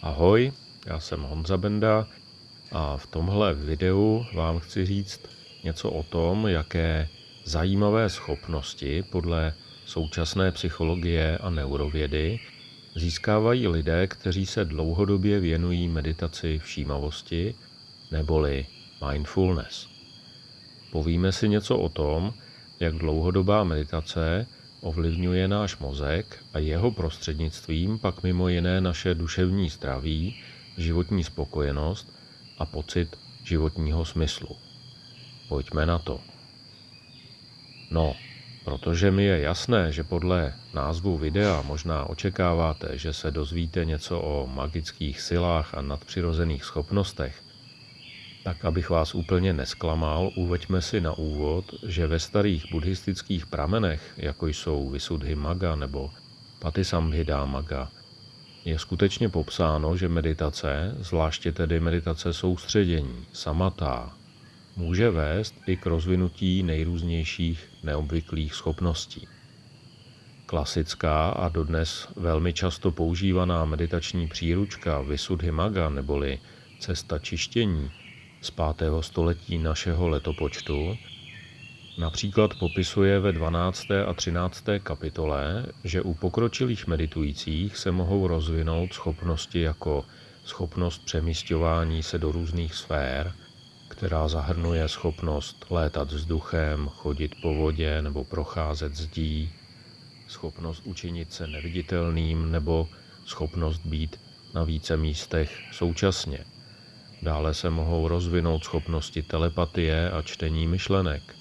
Ahoj, já jsem Honza Benda a v tomhle videu vám chci říct něco o tom, jaké zajímavé schopnosti podle současné psychologie a neurovědy získávají lidé, kteří se dlouhodobě věnují meditaci všímavosti neboli mindfulness. Povíme si něco o tom, jak dlouhodobá meditace ovlivňuje náš mozek a jeho prostřednictvím pak mimo jiné naše duševní zdraví, životní spokojenost a pocit životního smyslu. Pojďme na to. No, protože mi je jasné, že podle názvu videa možná očekáváte, že se dozvíte něco o magických silách a nadpřirozených schopnostech, tak abych vás úplně nesklamal, uveďme si na úvod, že ve starých buddhistických pramenech, jako jsou Visuddhi Maga nebo Patisambhida Maga, je skutečně popsáno, že meditace, zvláště tedy meditace soustředění, samatá, může vést i k rozvinutí nejrůznějších neobvyklých schopností. Klasická a dodnes velmi často používaná meditační příručka Maga neboli cesta čištění z 5. století našeho letopočtu například popisuje ve 12. a 13. kapitole, že u pokročilých meditujících se mohou rozvinout schopnosti jako schopnost přemístování se do různých sfér, která zahrnuje schopnost létat vzduchem, chodit po vodě nebo procházet zdí, schopnost učinit se neviditelným nebo schopnost být na více místech současně. Dále se mohou rozvinout schopnosti telepatie a čtení myšlenek.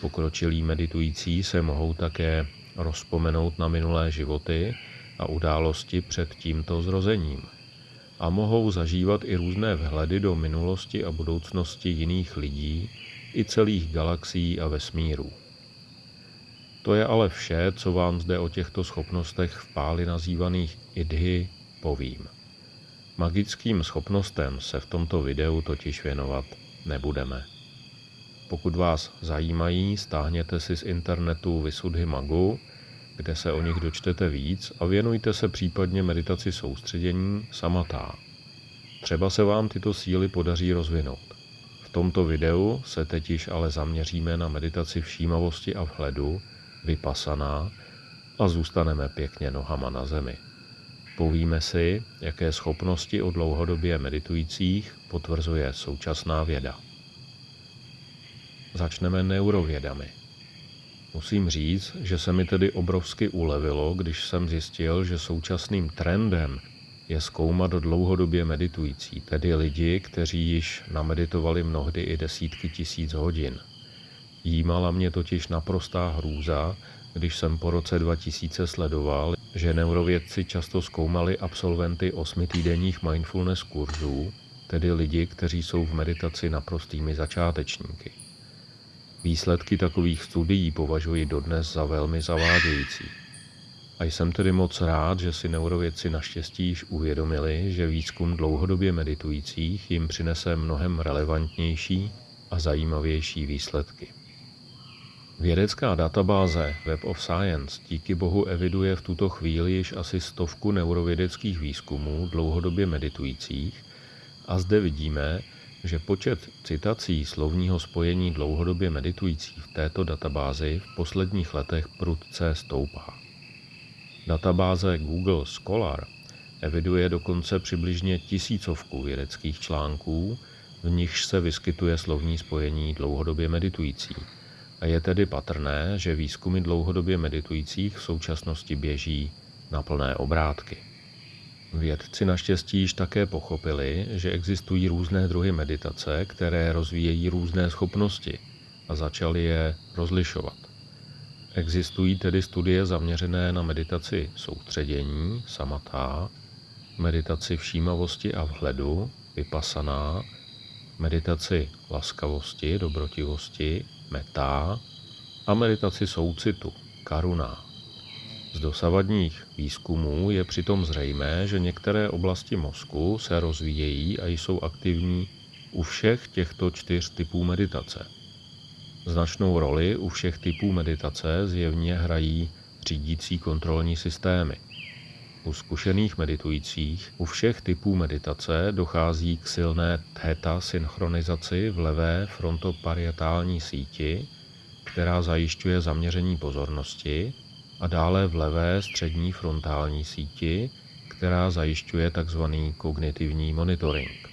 Pokročilí meditující se mohou také rozpomenout na minulé životy a události před tímto zrozením. A mohou zažívat i různé vhledy do minulosti a budoucnosti jiných lidí i celých galaxií a vesmírů. To je ale vše, co vám zde o těchto schopnostech v páli nazývaných idhy povím. Magickým schopnostem se v tomto videu totiž věnovat nebudeme. Pokud vás zajímají, stáhněte si z internetu Vysudhy Magu, kde se o nich dočtete víc a věnujte se případně meditaci soustředění samatá. Třeba se vám tyto síly podaří rozvinout. V tomto videu se teď již ale zaměříme na meditaci všímavosti a vhledu, vypasaná a zůstaneme pěkně nohama na zemi. Povíme si, jaké schopnosti o dlouhodobě meditujících potvrzuje současná věda. Začneme neurovědami. Musím říct, že se mi tedy obrovsky ulevilo, když jsem zjistil, že současným trendem je zkoumat dlouhodobě meditující, tedy lidi, kteří již nameditovali mnohdy i desítky tisíc hodin. Jímala mě totiž naprostá hrůza, když jsem po roce 2000 sledoval, že neurovědci často zkoumali absolventy osmitýdenních mindfulness kurzů, tedy lidi, kteří jsou v meditaci naprostými začátečníky. Výsledky takových studií považuji dodnes za velmi zavádějící. A jsem tedy moc rád, že si neurovědci naštěstí již uvědomili, že výzkum dlouhodobě meditujících jim přinese mnohem relevantnější a zajímavější výsledky. Vědecká databáze Web of Science díky bohu eviduje v tuto chvíli již asi stovku neurovědeckých výzkumů dlouhodobě meditujících a zde vidíme, že počet citací slovního spojení dlouhodobě meditujících v této databázi v posledních letech prudce stoupá. Databáze Google Scholar eviduje dokonce přibližně tisícovku vědeckých článků, v nichž se vyskytuje slovní spojení dlouhodobě meditující a je tedy patrné, že výzkumy dlouhodobě meditujících v současnosti běží na plné obrátky. Vědci naštěstí již také pochopili, že existují různé druhy meditace, které rozvíjejí různé schopnosti a začali je rozlišovat. Existují tedy studie zaměřené na meditaci soustředění, samatá, meditaci všímavosti a vhledu, vypasaná, meditaci laskavosti, dobrotivosti, metá a meditaci soucitu, karuna. Z dosavadních výzkumů je přitom zřejmé, že některé oblasti mozku se rozvíjejí a jsou aktivní u všech těchto čtyř typů meditace. Značnou roli u všech typů meditace zjevně hrají řídící kontrolní systémy. U zkušených meditujících u všech typů meditace dochází k silné theta synchronizaci v levé frontoparietální síti, která zajišťuje zaměření pozornosti, a dále v levé střední frontální síti, která zajišťuje tzv. kognitivní monitoring.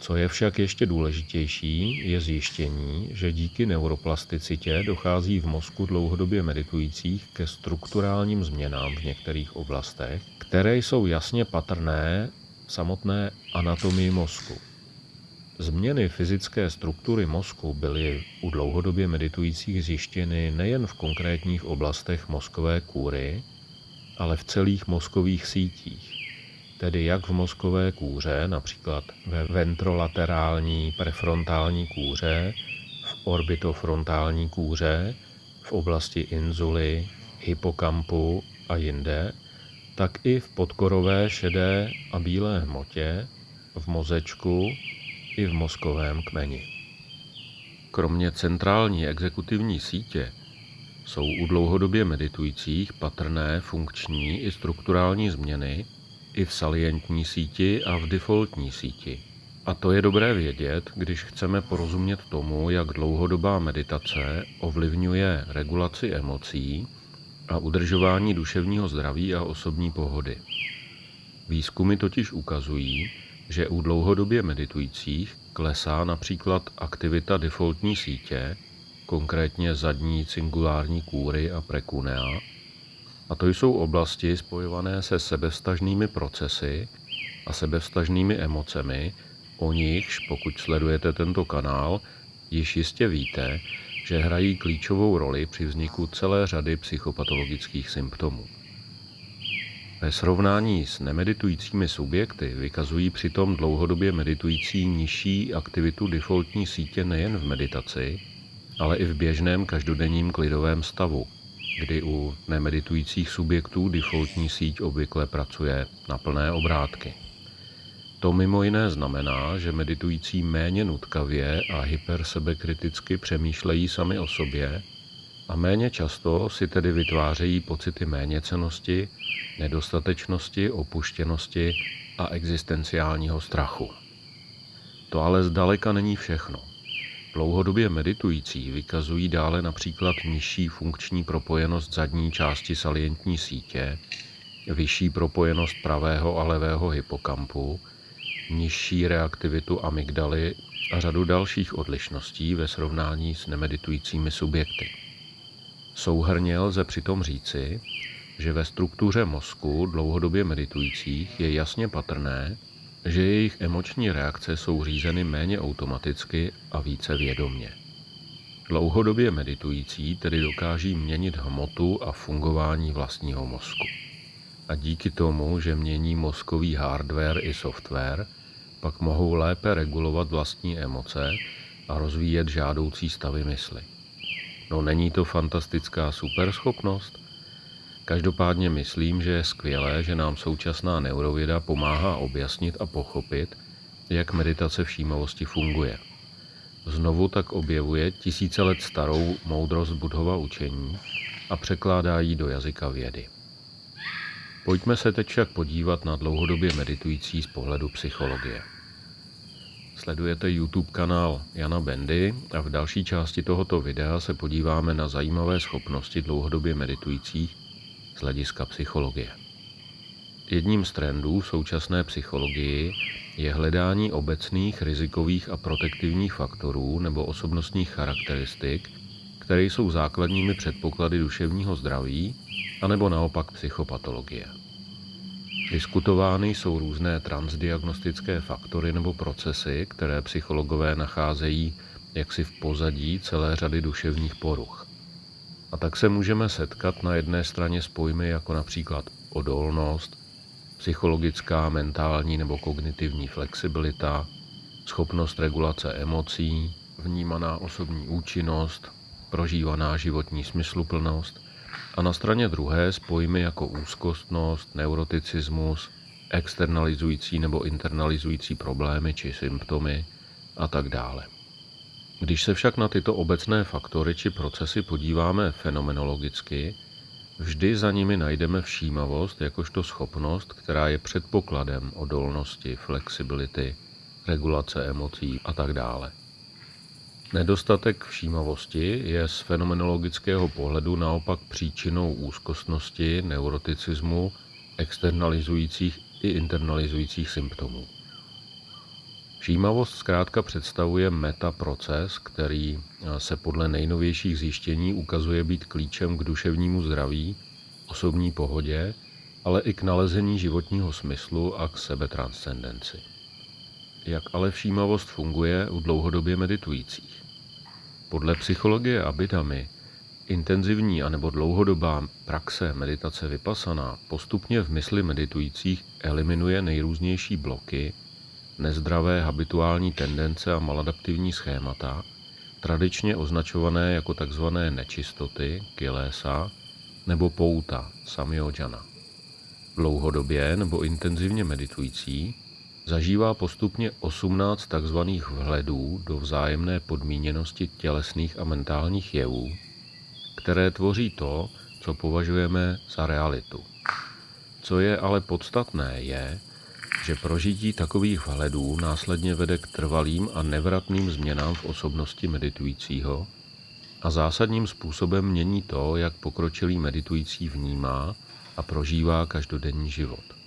Co je však ještě důležitější, je zjištění, že díky neuroplasticitě dochází v mozku dlouhodobě meditujících ke strukturálním změnám v některých oblastech, které jsou jasně patrné samotné anatomii mozku. Změny fyzické struktury mozku byly u dlouhodobě meditujících zjištěny nejen v konkrétních oblastech mozkové kůry, ale v celých mozkových sítích. Tedy jak v mozkové kůře, například ve ventrolaterální prefrontální kůře, v orbitofrontální kůře, v oblasti inzuly, hypokampu a jinde, tak i v podkorové šedé a bílé hmotě, v mozečku i v mozkovém kmeni. Kromě centrální exekutivní sítě jsou u dlouhodobě meditujících patrné funkční i strukturální změny, i v salientní síti a v defaultní síti. A to je dobré vědět, když chceme porozumět tomu, jak dlouhodobá meditace ovlivňuje regulaci emocí a udržování duševního zdraví a osobní pohody. Výzkumy totiž ukazují, že u dlouhodobě meditujících klesá například aktivita defaultní sítě, konkrétně zadní cingulární kůry a prekunea, a to jsou oblasti spojované se sebevstažnými procesy a sebevstažnými emocemi, o nichž, pokud sledujete tento kanál, již jistě víte, že hrají klíčovou roli při vzniku celé řady psychopatologických symptomů. Ve srovnání s nemeditujícími subjekty vykazují přitom dlouhodobě meditující nižší aktivitu defaultní sítě nejen v meditaci, ale i v běžném každodenním klidovém stavu, kdy u nemeditujících subjektů defaultní síť obvykle pracuje na plné obrátky. To mimo jiné znamená, že meditující méně nutkavě a hypersebekriticky přemýšlejí sami o sobě a méně často si tedy vytvářejí pocity méněcenosti, nedostatečnosti, opuštěnosti a existenciálního strachu. To ale zdaleka není všechno. Dlouhodobě meditující vykazují dále například nižší funkční propojenost zadní části salientní sítě, vyšší propojenost pravého a levého hypokampu, nižší reaktivitu amygdaly a řadu dalších odlišností ve srovnání s nemeditujícími subjekty. Souhrně lze přitom říci, že ve struktuře mozku dlouhodobě meditujících je jasně patrné, že jejich emoční reakce jsou řízeny méně automaticky a více vědomně. Dlouhodobě meditující tedy dokáží měnit hmotu a fungování vlastního mozku. A díky tomu, že mění mozkový hardware i software, pak mohou lépe regulovat vlastní emoce a rozvíjet žádoucí stavy mysli. No není to fantastická superschopnost? Každopádně myslím, že je skvělé, že nám současná neurověda pomáhá objasnit a pochopit, jak meditace všímavosti funguje. Znovu tak objevuje tisíce let starou moudrost Budhova učení a překládá ji do jazyka vědy. Pojďme se teď však podívat na dlouhodobě meditující z pohledu psychologie. Sledujete YouTube kanál Jana Bendy a v další části tohoto videa se podíváme na zajímavé schopnosti dlouhodobě meditujících z hlediska psychologie. Jedním z trendů v současné psychologii je hledání obecných rizikových a protektivních faktorů nebo osobnostních charakteristik, které jsou základními předpoklady duševního zdraví, anebo naopak psychopatologie. Diskutovány jsou různé transdiagnostické faktory nebo procesy, které psychologové nacházejí jaksi v pozadí celé řady duševních poruch. A tak se můžeme setkat na jedné straně s pojmy jako například odolnost, psychologická, mentální nebo kognitivní flexibilita, schopnost regulace emocí, vnímaná osobní účinnost, prožívaná životní smysluplnost a na straně druhé s pojmy jako úzkostnost, neuroticismus, externalizující nebo internalizující problémy či symptomy a tak dále. Když se však na tyto obecné faktory či procesy podíváme fenomenologicky, vždy za nimi najdeme všímavost jakožto schopnost, která je předpokladem odolnosti, flexibility, regulace emocí a tak dále. Nedostatek všímavosti je z fenomenologického pohledu naopak příčinou úzkostnosti, neuroticismu, externalizujících i internalizujících symptomů. Všímavost zkrátka představuje metaproces, který se podle nejnovějších zjištění ukazuje být klíčem k duševnímu zdraví, osobní pohodě, ale i k nalezení životního smyslu a k sebetranscendenci. Jak ale všímavost funguje u dlouhodobě meditujících? Podle psychologie Abidamy intenzivní anebo dlouhodobá praxe meditace vypasaná postupně v mysli meditujících eliminuje nejrůznější bloky, nezdravé habituální tendence a maladaptivní schémata, tradičně označované jako tzv. nečistoty, kilesa, nebo pouta, samyojana. Dlouhodobě nebo intenzivně meditující zažívá postupně 18 tzv. vhledů do vzájemné podmíněnosti tělesných a mentálních jevů, které tvoří to, co považujeme za realitu. Co je ale podstatné, je, že prožití takových vhledů následně vede k trvalým a nevratným změnám v osobnosti meditujícího a zásadním způsobem mění to, jak pokročilý meditující vnímá a prožívá každodenní život.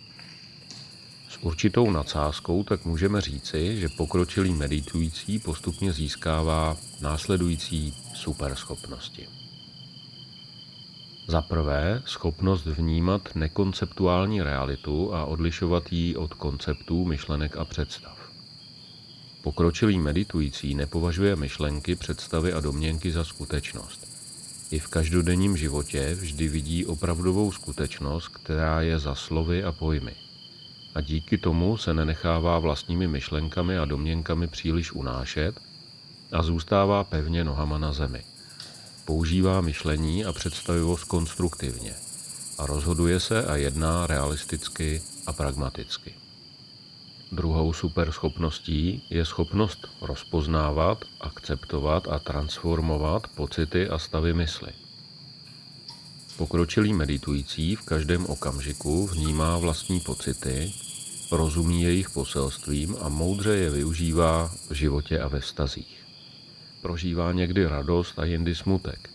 Určitou nadsázkou tak můžeme říci, že pokročilý meditující postupně získává následující superschopnosti. Za prvé, schopnost vnímat nekonceptuální realitu a odlišovat ji od konceptů, myšlenek a představ. Pokročilý meditující nepovažuje myšlenky, představy a domněnky za skutečnost. I v každodenním životě vždy vidí opravdovou skutečnost, která je za slovy a pojmy. A díky tomu se nenechává vlastními myšlenkami a domněnkami příliš unášet a zůstává pevně nohama na zemi používá myšlení a představivost konstruktivně a rozhoduje se a jedná realisticky a pragmaticky. Druhou superschopností je schopnost rozpoznávat, akceptovat a transformovat pocity a stavy mysli. Pokročilý meditující v každém okamžiku vnímá vlastní pocity, rozumí jejich poselstvím a moudře je využívá v životě a ve vztazích. Prožívá někdy radost a jindy smutek.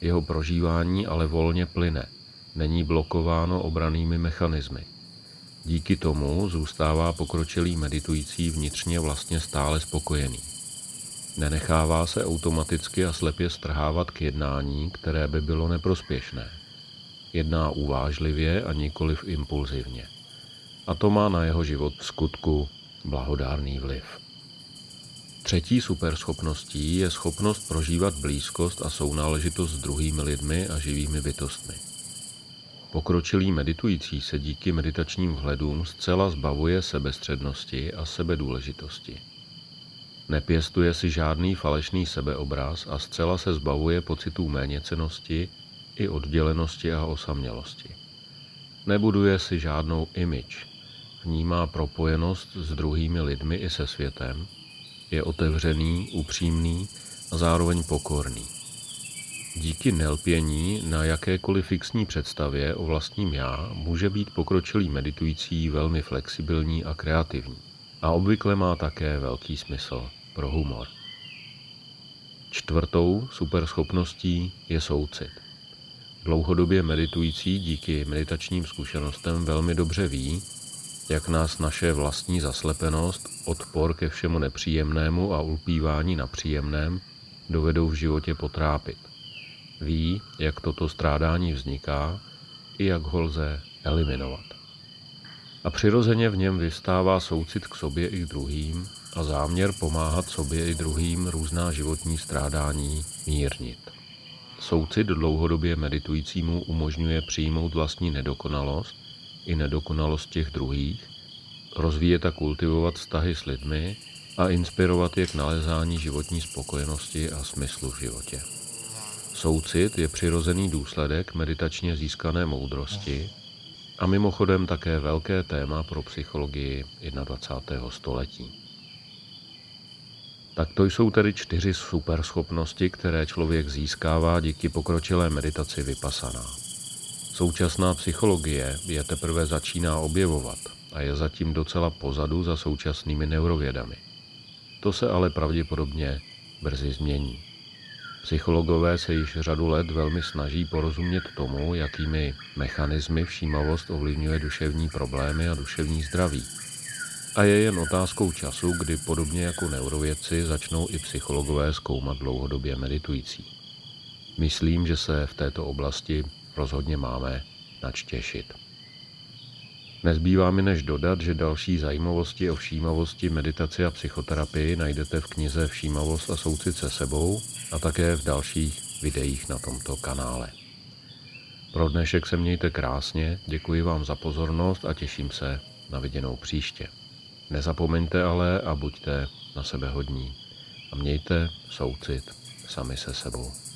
Jeho prožívání ale volně plyne, není blokováno obranými mechanismy. Díky tomu zůstává pokročilý meditující vnitřně vlastně stále spokojený. Nenechává se automaticky a slepě strhávat k jednání, které by bylo neprospěšné. Jedná uvážlivě a nikoliv impulzivně. A to má na jeho život v skutku blahodárný vliv. Třetí superschopností je schopnost prožívat blízkost a sounáležitost s druhými lidmi a živými bytostmi. Pokročilý meditující se díky meditačním vhledům zcela zbavuje sebestřednosti a sebedůležitosti. Nepěstuje si žádný falešný sebeobraz a zcela se zbavuje pocitů méněcenosti i oddělenosti a osamělosti. Nebuduje si žádnou image, vnímá propojenost s druhými lidmi i se světem – je otevřený, upřímný a zároveň pokorný. Díky nelpění na jakékoliv fixní představě o vlastním já může být pokročilý meditující velmi flexibilní a kreativní. A obvykle má také velký smysl pro humor. Čtvrtou superschopností je soucit. Dlouhodobě meditující díky meditačním zkušenostem velmi dobře ví, jak nás naše vlastní zaslepenost, odpor ke všemu nepříjemnému a ulpívání na příjemném dovedou v životě potrápit. Ví, jak toto strádání vzniká i jak ho lze eliminovat. A přirozeně v něm vystává soucit k sobě i k druhým a záměr pomáhat sobě i druhým různá životní strádání mírnit. Soucit dlouhodobě meditujícímu umožňuje přijmout vlastní nedokonalost i nedokonalost těch druhých, rozvíjet a kultivovat vztahy s lidmi a inspirovat je k nalezání životní spokojenosti a smyslu v životě. Soucit je přirozený důsledek meditačně získané moudrosti a mimochodem také velké téma pro psychologii 21. století. Tak to jsou tedy čtyři superschopnosti, které člověk získává díky pokročilé meditaci vypasaná. Současná psychologie je teprve začíná objevovat a je zatím docela pozadu za současnými neurovědami. To se ale pravděpodobně brzy změní. Psychologové se již řadu let velmi snaží porozumět tomu, jakými mechanismy všímavost ovlivňuje duševní problémy a duševní zdraví. A je jen otázkou času, kdy podobně jako neurovědci začnou i psychologové zkoumat dlouhodobě meditující. Myslím, že se v této oblasti rozhodně máme nač těšit. Nezbývá mi než dodat, že další zajímavosti o všímavosti, meditaci a psychoterapii najdete v knize Všímavost a soucit se sebou a také v dalších videích na tomto kanále. Pro dnešek se mějte krásně, děkuji vám za pozornost a těším se na viděnou příště. Nezapomeňte ale a buďte na sebe hodní a mějte soucit sami se sebou.